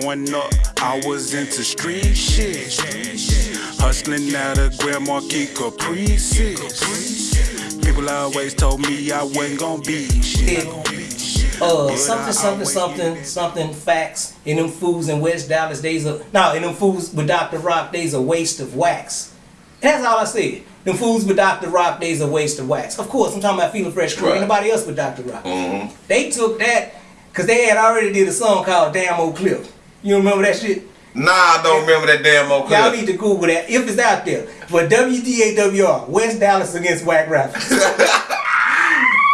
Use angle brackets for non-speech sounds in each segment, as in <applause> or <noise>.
Growing up, I was into street shit. Hustling out of Grand Marquis Caprices. People always told me I wasn't gonna be shit. Uh, something, something, something, something, facts. In them fools in West Dallas, days of, no, in them fools with Dr. Rock, days a waste of wax. That's all I said. Them fools with Dr. Rock, days a waste of wax. Of course, I'm talking about Feeling Fresh Crew. Right. Ain't nobody else with Dr. Rock. Mhm. They took that, because they had already did a song called Damn Oak Cliff. You remember that shit? Nah, I don't remember that damn old Y'all need to Google that if it's out there. But WDAWR, West Dallas against Whack Rappers. <laughs>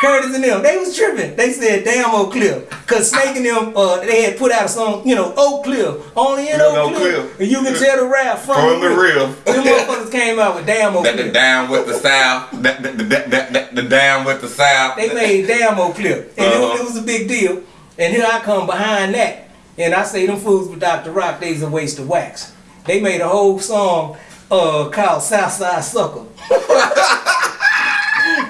Curtis and them, they was tripping. They said, damn Oak Cliff. Cause Snake and them, uh, they had put out a song, you know, Oak Cliff. Only in You Oak know Cliff. Cliff. And you can tell the rap from, From the real. Them motherfuckers came out with damn Oak That the Cliff. down with the south. That the, the, the, the, the down with the south. They made damn Oak Cliff. And Uh-huh. was, it was a big deal. And here I come behind that. And I say them fools with Dr. Rock, they's a waste of wax. They made a whole song uh, called Southside Sucker. <laughs>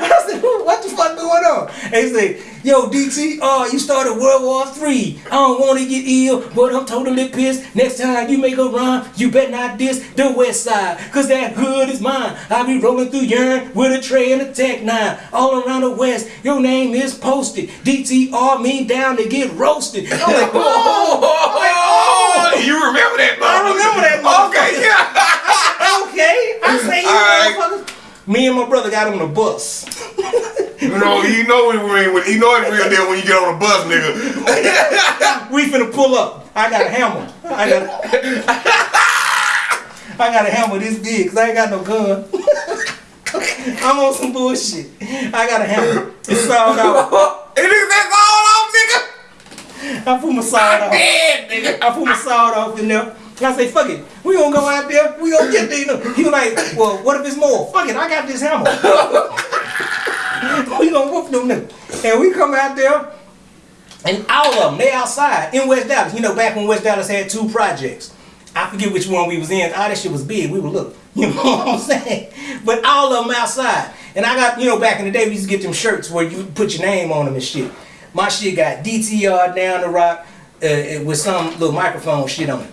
I said, what the fuck going on? They say, yo, DT, uh, you started World War Three. I don't want to get ill, but I'm totally pissed. Next time you make a rhyme, you better not diss the west side, cause that hood is mine. I be rolling through urine with a tray and a tech nine. All around the west, your name is posted. DTR mean down to get roasted. I'm <laughs> like, oh, <laughs> Oh, you remember that? I remember that Okay, yeah. <laughs> okay. I say you right. motherfuckers. Me and my brother got on the bus. <laughs> You know, you know when, when you know it's real deal when you get on a bus, nigga. <laughs> We finna pull up. I got a hammer. I got. <laughs> I got a hammer this big because I ain't got no gun. I'm on some bullshit. I got a hammer. It's off. And nigga, that's all off, nigga. I put my sawed off. Dead, nigga. I put my sawed off in there. I say, fuck it. We gonna go out there. We gonna get there. He was like, well, what if it's more? Fuck it. I got this hammer. We gonna whoop them niggas. And we come out there. And all of them, they outside in West Dallas. You know, back when West Dallas had two projects. I forget which one we was in. All that shit was big. We were little. <laughs> You know what I'm saying? But all of them outside. And I got, you know, back in the day, we used to get them shirts where you put your name on them and shit. My shit got DTR down the rock uh, with some little microphone shit on it.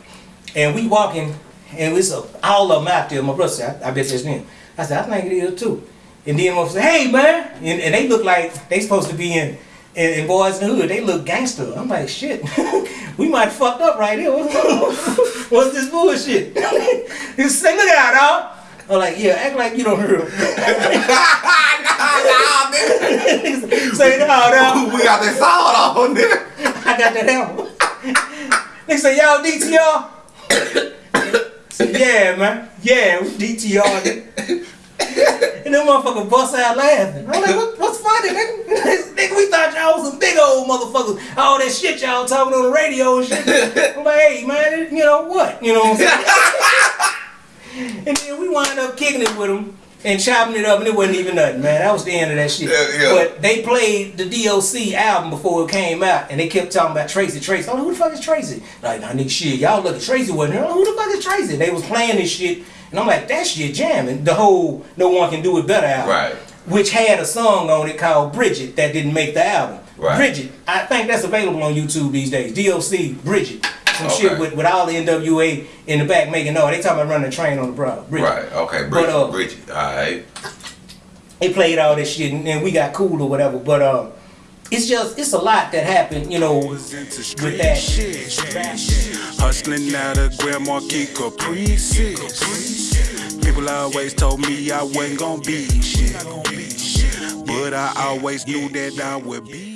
And we walking, and it's a, all of them out there. My brother said, I, I bet that's them. I said, I think it is too. And then one say, hey man, and, and they look like they supposed to be in, in, in Boys in the Hood. They look gangster. I'm like, shit, <laughs> we might fucked up right here. What's, <laughs> this bullshit? <laughs> he said, look out, dog. I'm like, yeah, act like you don't hear him. nah, nigga. Say, no, no, We got that sawed off, nigga. I got that hammer. they say, y'all DTR? <coughs> Say, yeah, man. Yeah, we DTR. And them motherfuckers bust out laughing. I'm like, what, what's funny, nigga? <laughs> nigga? We thought y'all was some big old motherfuckers. All that shit y'all talking on the radio and shit. I'm like, hey, man, you know what? You know what I'm saying? <laughs> and then we wind up kicking it with them and chopping it up, and it wasn't even nothing, man. That was the end of that shit. Yeah, yeah. But they played the DOC album before it came out, and they kept talking about Tracy, Tracy. I'm like, who the fuck is Tracy? Like, nah, nigga, shit, y'all look at Tracy wasn't here. Who the fuck is Tracy? They was playing this shit, and I'm like, that shit jamming. The whole No One Can Do It Better album. Right. Which had a song on it called Bridget that didn't make the album. Right. Bridget. I think that's available on YouTube these days. DOC, Bridget. Some shit with, with all the NWA in the back making noise. They talking about running a train on the brow. Bridget. Right, okay, But, Bridget, uh, Bridget. Alright. they played all this shit and, and we got cool or whatever. But um, it's just it's a lot that happened, you know, was into with street that. shit. Hustling out of Grand Marquis Caprices. Always told me I wasn't gonna be shit. But I always knew that I would be